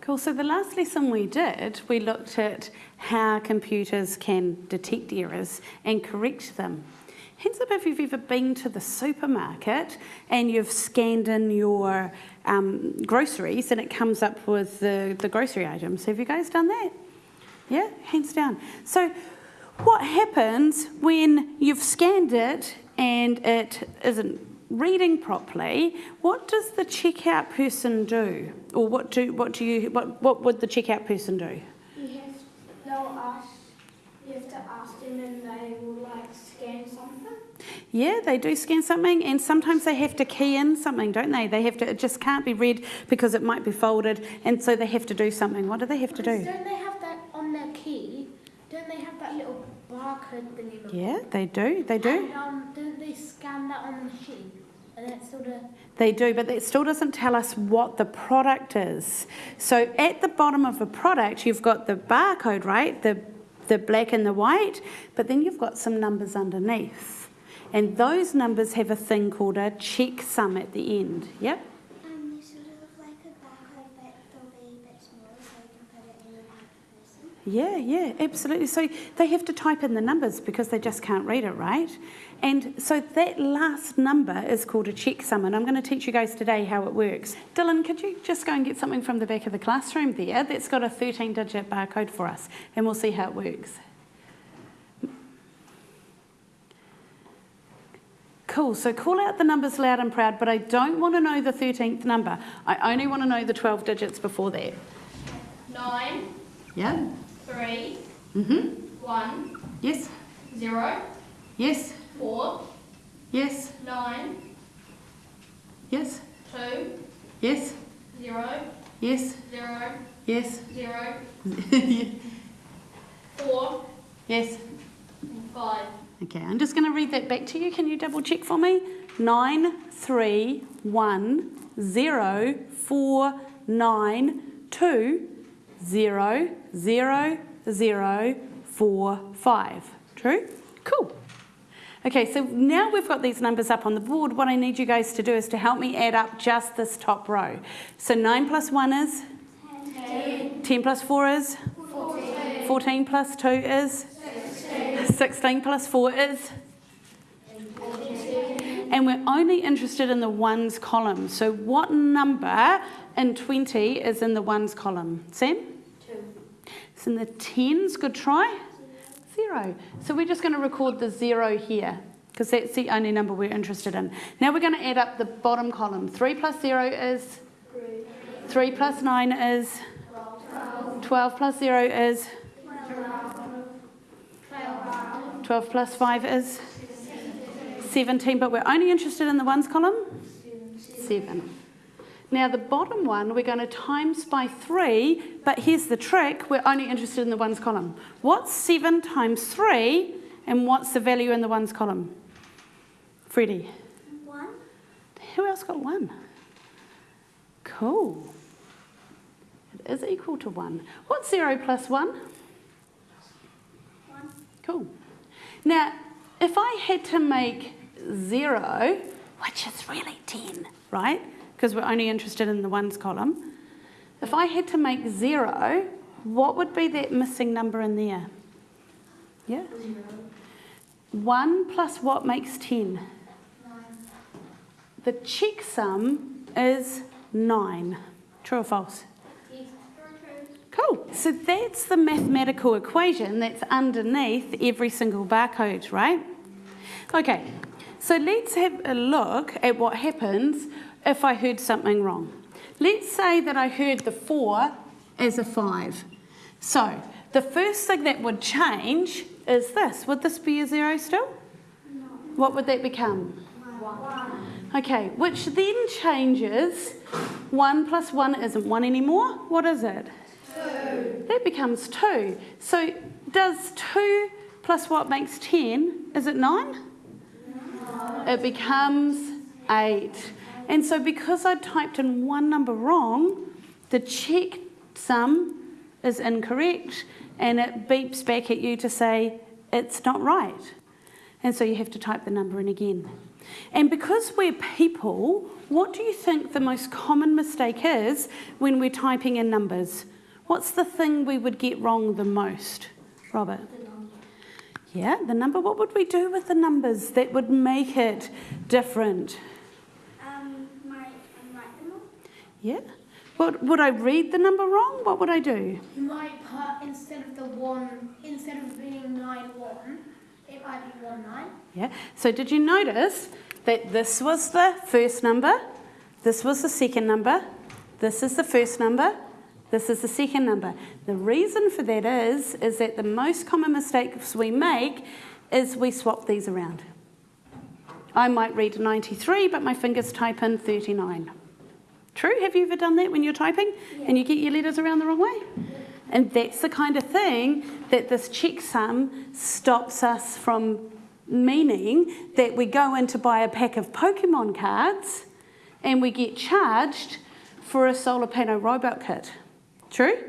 Cool. So the last lesson we did, we looked at how computers can detect errors and correct them. Hands up if you've ever been to the supermarket and you've scanned in your um, groceries and it comes up with the, the grocery items. Have you guys done that? Yeah, hands down. So what happens when you've scanned it and it isn't reading properly, what does the checkout person do? Or what do what do you what what would the checkout person do? You have they'll ask you have to ask them and they will like scan something. Yeah, they do scan something, and sometimes they have to key in something, don't they? They have to. It just can't be read because it might be folded, and so they have to do something. What do they have to do? Don't they have that on their key? Don't they have that little barcode thingy? Yeah, they do. They do. And, um, don't they scan that on the machine? And then it's sort of They do, but it still doesn't tell us what the product is. So at the bottom of a product, you've got the barcode, right? The the black and the white, but then you've got some numbers underneath. And those numbers have a thing called a checksum at the end. Yep. Um, there's sort of like a barcode, but they'll be a bit smaller so you can put it in the mouth person. Yeah, yeah, absolutely. So they have to type in the numbers because they just can't read it, right? And so that last number is called a checksum, and I'm going to teach you guys today how it works. Dylan, could you just go and get something from the back of the classroom there that's got a 13 digit barcode for us, and we'll see how it works. Cool, so call out the numbers loud and proud, but I don't want to know the 13th number. I only want to know the 12 digits before that. Nine, Yeah? Three, Mm-hmm. one, Yes? zero, Yes? four, Yes? nine, Yes? two, Yes? zero, Yes? zero, Yes? zero, four, yes? and five. Okay, I'm just going to read that back to you. Can you double check for me? Nine, three, one, zero, four, nine, two, zero, zero, zero, four, five. True? Cool. Okay, so now we've got these numbers up on the board. What I need you guys to do is to help me add up just this top row. So 9 plus 1 is? 10. 10 plus 4 is? 14. 14 plus 2 is? 16 plus 4 is? And we're only interested in the ones column. So what number in 20 is in the ones column? Sam? It's in the tens. Good try. Zero. So we're just going to record the zero here because that's the only number we're interested in. Now we're going to add up the bottom column. 3 plus 0 is? 3 plus 9 is? 12 plus 0 is? 12 plus 5 is? 17, but we're only interested in the ones column? 7. Now the bottom one we're going to times by 3, but here's the trick, we're only interested in the ones column. What's 7 times 3 and what's the value in the ones column? Freddie. One, Who else got 1? Cool. It is equal to 1. What's 0 plus 1? one, Cool. Now, if I had to make 0, which is really 10, right? Because we're only interested in the ones column. If I had to make 0, what would be that missing number in there? Yeah? 1 plus what makes 10? nine, The checksum is 9. True or false? Cool. So that's the mathematical equation that's underneath every single barcode, right? Okay, so let's have a look at what happens if I heard something wrong. Let's say that I heard the 4 as a 5. So the first thing that would change is this. Would this be a 0 still? No. What would that become? One. Okay, which then changes 1 plus 1 isn't 1 anymore. What is it? 2. That becomes 2. So does 2 plus what makes 10, is it 9? No. It becomes 8. And so because I typed in one number wrong, the check sum is incorrect and it beeps back at you to say it's not right. And so you have to type the number in again. And because we're people, what do you think the most common mistake is when we're typing in numbers? What's the thing we would get wrong the most, Robert? Yeah, the number. What would we do with the numbers that would make it different? Um, my, um, write them all. Yeah. What, would I read the number wrong? What would I do? You might put instead of the one, instead of being nine one, it might be one nine. Yeah. So did you notice that this was the first number, this was the second number, this is the first number, this is the second number. The reason for that is is that the most common mistakes we make is we swap these around. I might read 93, but my fingers type in 39. True? Have you ever done that when you're typing and you get your letters around the wrong way? And that's the kind of thing that this checksum stops us from meaning that we go in to buy a pack of Pokemon cards and we get charged for a solar panel robot kit. True?